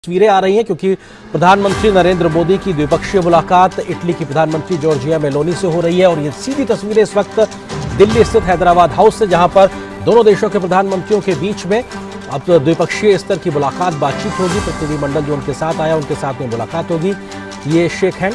तस्वीरें आ रही हैं क्योंकि प्रधानमंत्री नरेंद्र मोदी की द्विपक्षीय मुलाकात इटली की प्रधानमंत्री जॉर्जिया मेलोनी से हो रही है और ये सीधी तस्वीरें इस वक्त दिल्ली स्थित हैदराबाद हाउस से, जहाँ पर दोनों देशों के प्रधानमंत्रियों के बीच में अब तो द्विपक्षीय स्तर की मुलाकात बातचीत होगी। प्रतिनिधिमंडल जो उनके साथ आया, उनके साथ में मुलाकात होगी। ये शेख हैंड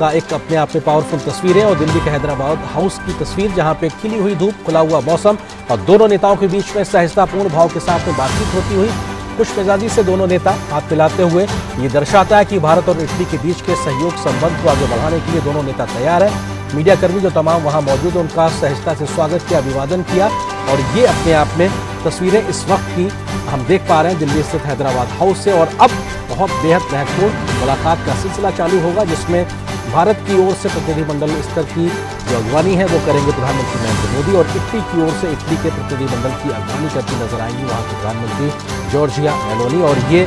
का एक अपने आप में पावरफुल तस्वीर है और दिल्ली के हैदराबाद हाउस की तस्वीर, जहाँ पे खिली हुई धूप, खुला हुआ मौसम और दोनों नेताओं के बीच में सहजतापूर्ण भाव के साथ में बातचीत होती हुई। खुश मिजाजी से दोनों नेता हाथ मिलाते हुए। ये दर्शाता है कि भारत और इटली के बीच के सहयोग संबंध को आगे बढ़ाने के लिए दोनों नेता तैयार है। मीडिया कर्मी जो तमाम वहाँ मौजूद है, उनका सहजता से स्वागत किया, अभिवादन किया। और ये अपने आप में तस्वीरें इस वक्त की हम देख पा रहे हैं। दिल्ली स्थित हैदराबाद हाउस से और अब बहुत बेहद महत्वपूर्ण मुलाकात का सिलसिला चालू होगा, जिसमें भारत की ओर से प्रतिनिधिमंडल स्तर की जो अगवानी है, वो करेंगे प्रधानमंत्री नरेंद्र मोदी और इटली की ओर से इटली के प्रतिनिधिमंडल की अगवानी करती नज़र आएँगी वहाँ के प्रधानमंत्री जॉर्जिया मेलोनी। और ये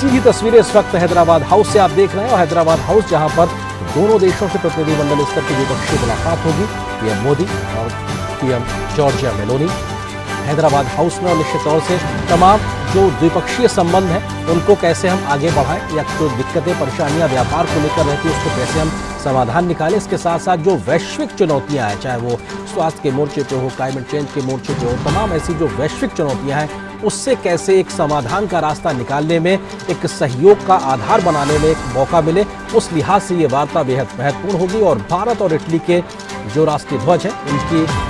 सीधी तस्वीरें इस वक्त हैदराबाद हाउस से आप देख रहे हैं और हैदराबाद हाउस जहाँ पर दोनों देशों के प्रतिनिधिमंडल स्तर की द्विपक्षीय मुलाकात होगी, पीएम मोदी और PM Giorgia Meloni. Hyderabad House में और निश्चित तौर से तमाम जो द्विपक्षीय संबंध हैं, उनको कैसे हम आगे बढ़ाएँ या जो दिक्कतें, परेशानियाँ व्यापार को लेकर रहती है, उसको कैसे हम समाधान निकालें, इसके साथ साथ जो वैश्विक चुनौतियाँ हैं, चाहे वो स्वास्थ्य के मोर्चे पे हो क्लाइमेट चेंज के मोर्चे पे हो, तमाम ऐसी जो वैश्विक चुनौतियाँ हैं, उससे कैसे एक समाधान का रास्ता निकालने में, एक सहयोग का आधार बनाने में एक मौका मिले, उस लिहाज से ये वार्ता बेहद महत्वपूर्ण होगी और भारत और इटली के जो राष्ट्रीय ध्वज हैं उनकी